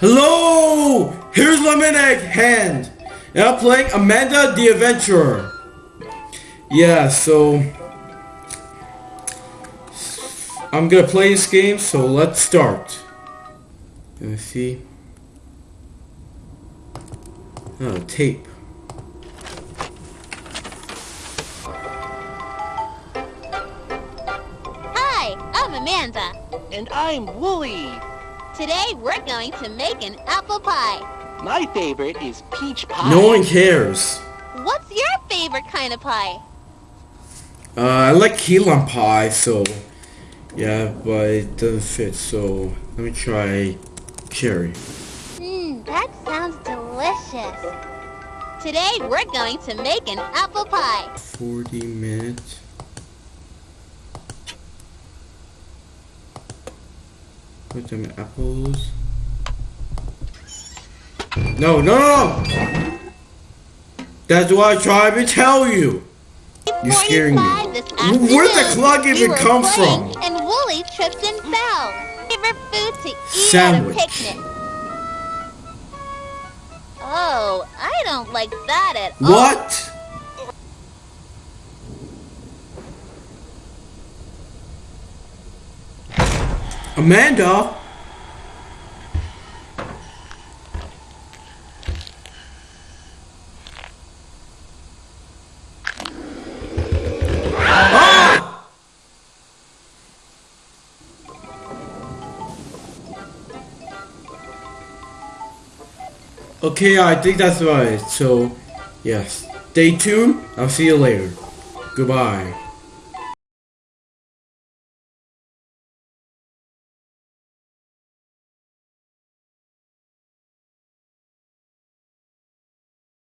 Hello! Here's Lemon Egg Hand. And I'm playing Amanda the Adventurer. Yeah, so... I'm gonna play this game, so let's start. Let me see. Oh, tape. Hi, I'm Amanda. And I'm Wooly. Today we're going to make an apple pie. My favorite is peach pie. No one cares. What's your favorite kind of pie? Uh, I like key lime pie, so... Yeah, but it doesn't fit, so... Let me try cherry. Mmm, that sounds delicious. Today we're going to make an apple pie. 40 minutes. Put them apples. No, no, no! That's what I tried to tell you! You're scaring me. Where'd the clock even come from? And Wooly tripped and fell. Food to eat Sandwich. at a picnic. Oh, I don't like that at all. What? Amanda? Ah! Okay, I think that's right. So, yes. Stay tuned. I'll see you later. Goodbye.